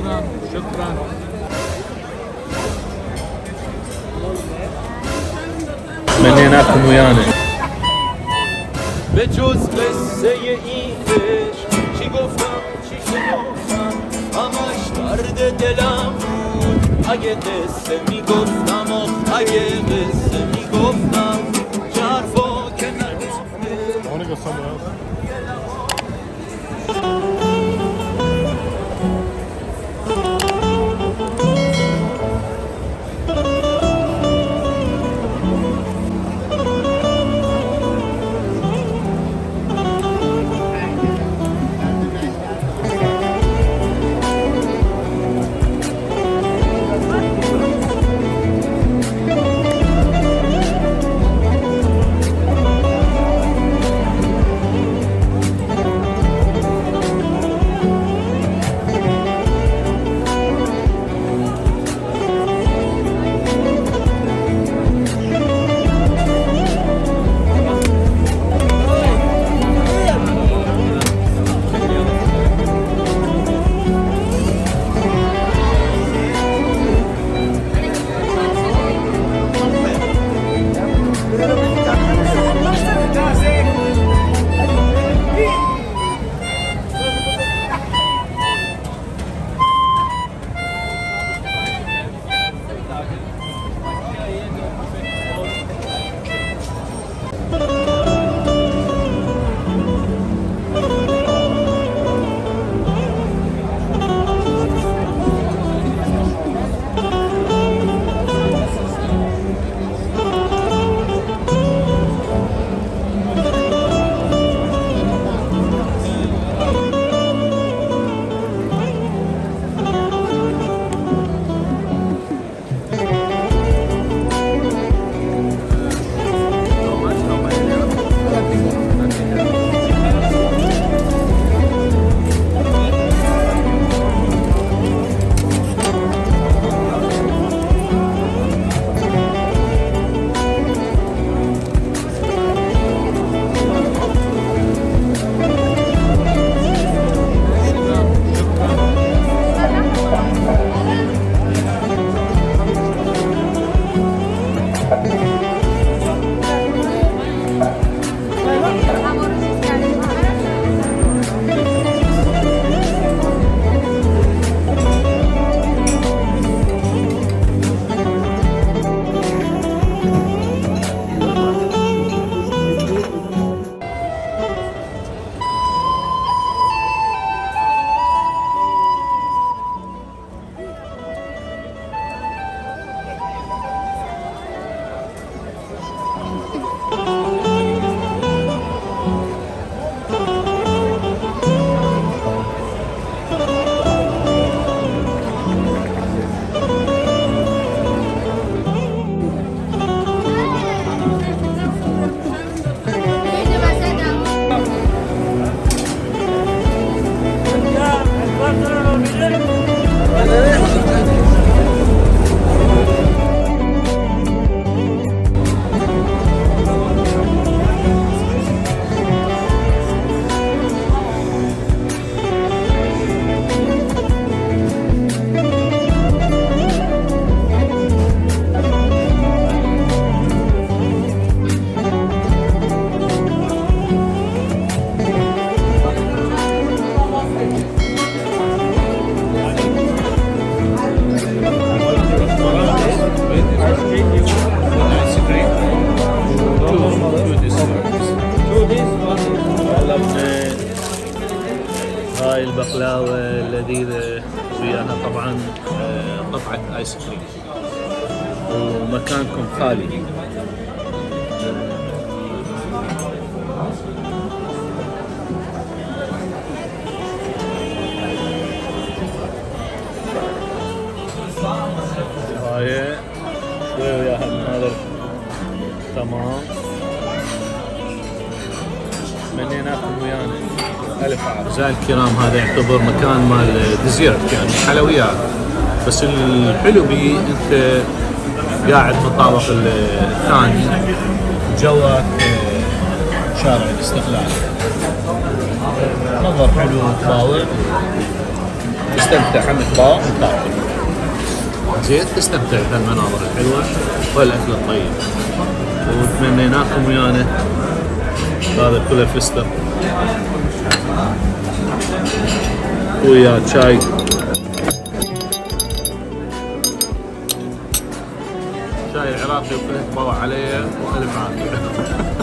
شكرا شكرا تمنيناكم ويانا به جز قصه این عشق چی گفتم چی شنفتم همش درد دلم بود اگه قصه میگفتم و اگه قصه میگفتم چه حرفا که نگفته البقلاوة اللذيذة وياها طبعا آه، قطعة آيس كريم. ومكانكم خالي. هاي شوي وياها الناظر تمام. تمنيناكم ويانا. اعزائي الكرام هذا يعتبر مكان مال ديزيرت يعني حلويات. بس الحلو بيه أنت قاعد بالطابق الثاني جوك آه، شارع الاستقلال. منظر حلو تطاوع تستمتع. عندك باو تاكل زين تستمتع بهالمناظر الحلوة وهالاكل الطيب. وتمنيناكم ويانا. هذا كله فستق ويا شاي شاي عراقي وكله تبوع عليه والف عافيه